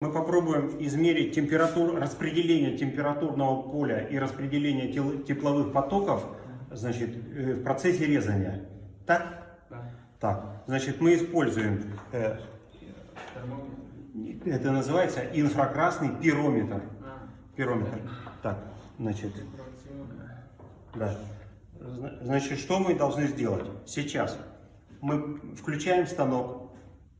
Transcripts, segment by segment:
Мы попробуем измерить температуру, распределение температурного поля и распределение тел- тепловых потоков значит, э, в процессе резания. Так? Да. Так. Значит, мы используем, э, это называется инфракрасный пирометр. А, Пирометр. Так, значит, да. Зна- Значит, что мы должны сделать? Сейчас мы включаем станок,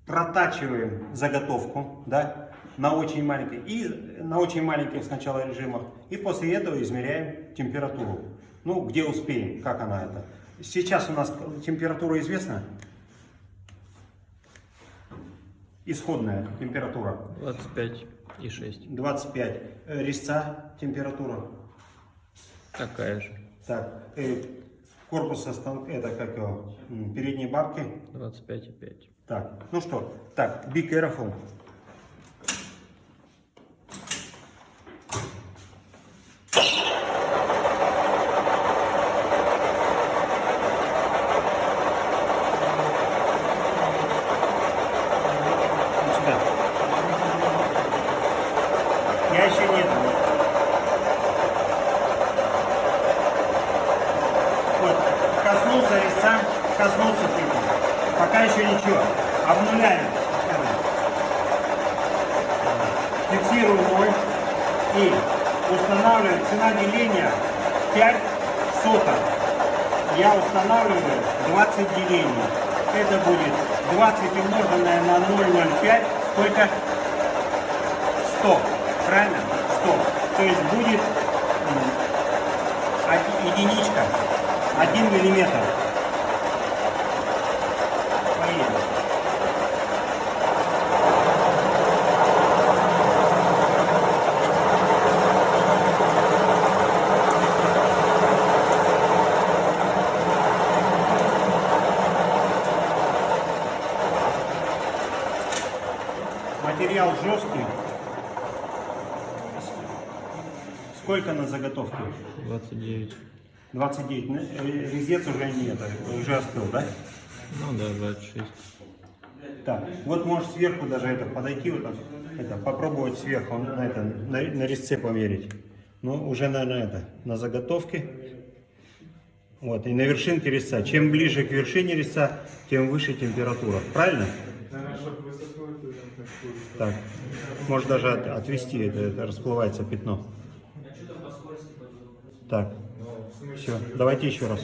протачиваем заготовку, да, на очень маленькой и на очень маленьких сначала режимах, и после этого измеряем температуру. Ну, где успеем, как она это. Сейчас у нас температура известна? Исходная температура 25 и 6. 25. Э, Резца температура. Такая же. Так, э, корпуса это как его, передние бабки. 25 и 5. Так, ну что, так, be careful. Вот сюда. Я еще нет. Вот, коснулся резца, коснулся тыквы. Пока еще ничего. Обнуляем. Фиксируем ноль и устанавливаем цена деления 5 соток. Я устанавливаю 20 делений. Это будет 20 умноженное на 0,05. Сколько? 100. Правильно? 100. То есть будет единичка. 1 миллиметр. Материал жесткий. Сколько на заготовке? 29. 29. Ну, э, Резец уже нет, уже остыл, да? Ну да, 26. Так, вот можешь сверху даже это подойти, вот так, это, попробовать сверху на, это, на, на резце померить. Ну, уже на, на это, на заготовке. Вот, и на вершинке резца. Чем ближе к вершине резца, тем выше температура. Правильно? Так, может даже от- отвести, это, это расплывается пятно. Так, все, давайте еще раз.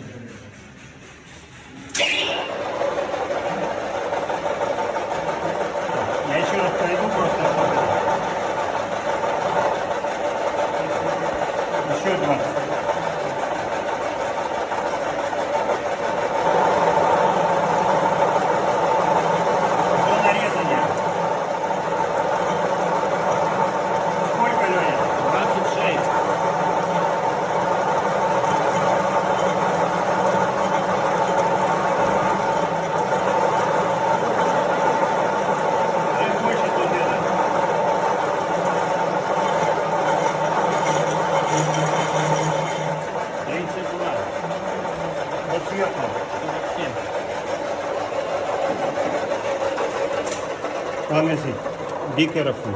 Я еще раз пройду просто. Еще 20. До нарезания. Сколько, Леня? 26. Чуть больше тут это. Тридцать два. Вот сверху. Сорок семь. Honestly, be careful.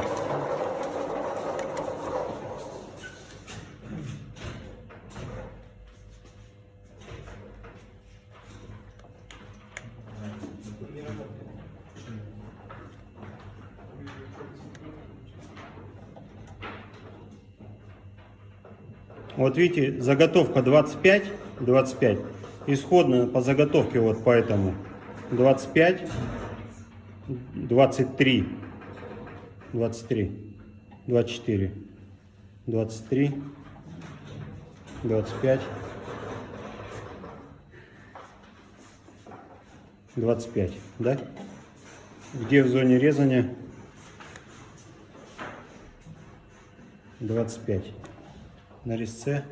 Вот видите, заготовка 25, 25. Исходная по заготовке вот поэтому 25, 23, 23, 24, 23, 25, 25, да? Где в зоне резания? 25. На резце.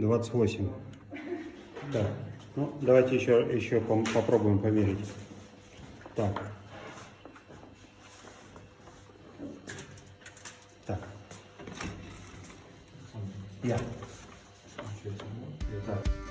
28. Так, ну давайте еще, еще попробуем померить. Так. Так. Я. Так.